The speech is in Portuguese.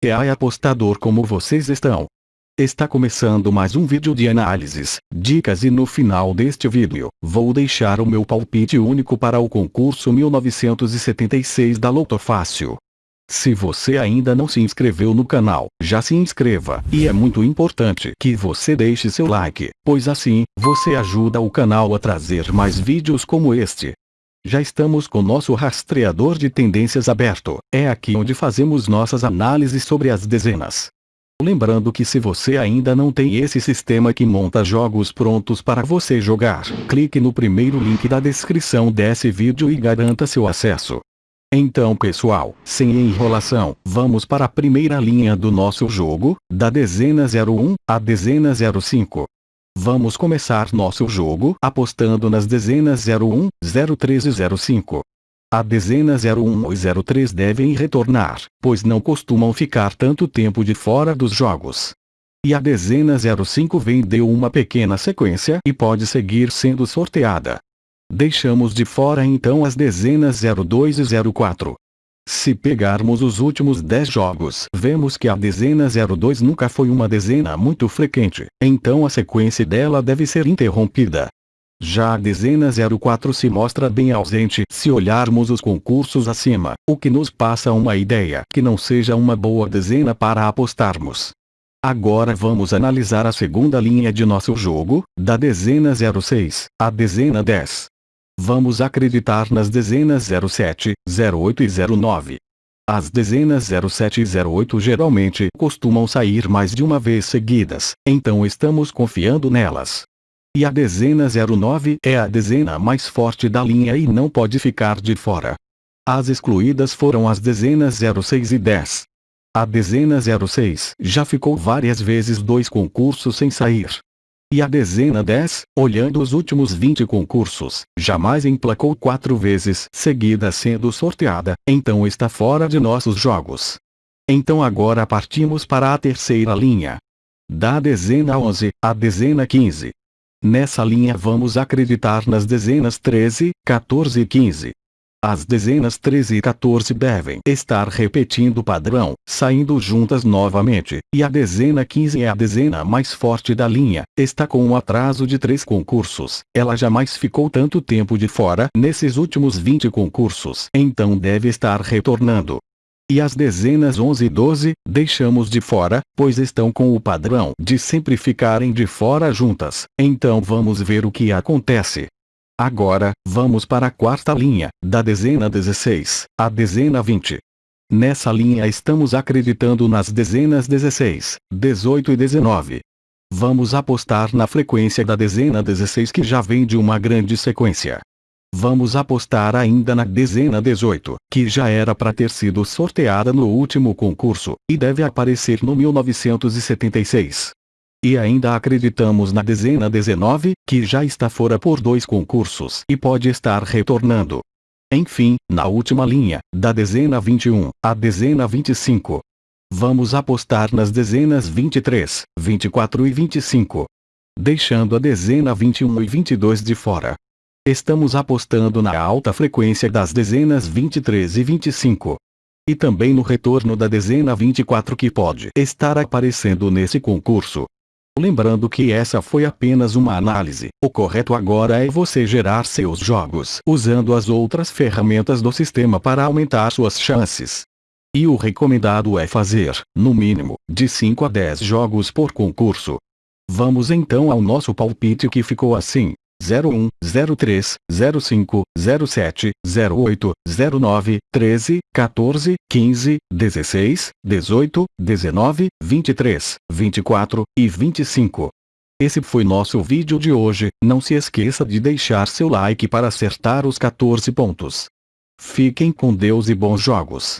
E aí apostador como vocês estão? Está começando mais um vídeo de análises, dicas e no final deste vídeo, vou deixar o meu palpite único para o concurso 1976 da Loto Fácil. Se você ainda não se inscreveu no canal, já se inscreva. E é muito importante que você deixe seu like, pois assim, você ajuda o canal a trazer mais vídeos como este. Já estamos com nosso rastreador de tendências aberto. É aqui onde fazemos nossas análises sobre as dezenas. Lembrando que se você ainda não tem esse sistema que monta jogos prontos para você jogar, clique no primeiro link da descrição desse vídeo e garanta seu acesso. Então pessoal, sem enrolação, vamos para a primeira linha do nosso jogo, da dezena 01 à dezena 05. Vamos começar nosso jogo apostando nas dezenas 01, 03 e 05. A dezena 01 e 03 devem retornar, pois não costumam ficar tanto tempo de fora dos jogos. E a dezena 05 vendeu uma pequena sequência e pode seguir sendo sorteada. Deixamos de fora então as dezenas 02 e 04. Se pegarmos os últimos 10 jogos, vemos que a dezena 02 nunca foi uma dezena muito frequente, então a sequência dela deve ser interrompida. Já a dezena 04 se mostra bem ausente se olharmos os concursos acima, o que nos passa uma ideia que não seja uma boa dezena para apostarmos. Agora vamos analisar a segunda linha de nosso jogo, da dezena 06, a dezena 10. Vamos acreditar nas dezenas 07, 08 e 09. As dezenas 07 e 08 geralmente costumam sair mais de uma vez seguidas, então estamos confiando nelas. E a dezena 09 é a dezena mais forte da linha e não pode ficar de fora. As excluídas foram as dezenas 06 e 10. A dezena 06 já ficou várias vezes dois concursos sem sair. E a dezena 10, olhando os últimos 20 concursos, jamais emplacou quatro vezes seguida sendo sorteada, então está fora de nossos jogos. Então agora partimos para a terceira linha. Da dezena 11, a dezena 15. Nessa linha vamos acreditar nas dezenas 13, 14 e 15. As dezenas 13 e 14 devem estar repetindo o padrão, saindo juntas novamente, e a dezena 15 é a dezena mais forte da linha, está com um atraso de três concursos, ela jamais ficou tanto tempo de fora nesses últimos 20 concursos, então deve estar retornando. E as dezenas 11 e 12, deixamos de fora, pois estão com o padrão de sempre ficarem de fora juntas, então vamos ver o que acontece. Agora, vamos para a quarta linha, da dezena 16, à dezena 20. Nessa linha estamos acreditando nas dezenas 16, 18 e 19. Vamos apostar na frequência da dezena 16 que já vem de uma grande sequência. Vamos apostar ainda na dezena 18, que já era para ter sido sorteada no último concurso, e deve aparecer no 1976. E ainda acreditamos na dezena 19, que já está fora por dois concursos e pode estar retornando. Enfim, na última linha, da dezena 21, à dezena 25. Vamos apostar nas dezenas 23, 24 e 25. Deixando a dezena 21 e 22 de fora. Estamos apostando na alta frequência das dezenas 23 e 25. E também no retorno da dezena 24 que pode estar aparecendo nesse concurso. Lembrando que essa foi apenas uma análise. O correto agora é você gerar seus jogos usando as outras ferramentas do sistema para aumentar suas chances. E o recomendado é fazer, no mínimo, de 5 a 10 jogos por concurso. Vamos então ao nosso palpite que ficou assim. 01, 03, 05, 07, 08, 09, 13, 14, 15, 16, 18, 19, 23, 24 e 25. Esse foi nosso vídeo de hoje, não se esqueça de deixar seu like para acertar os 14 pontos. Fiquem com Deus e bons jogos.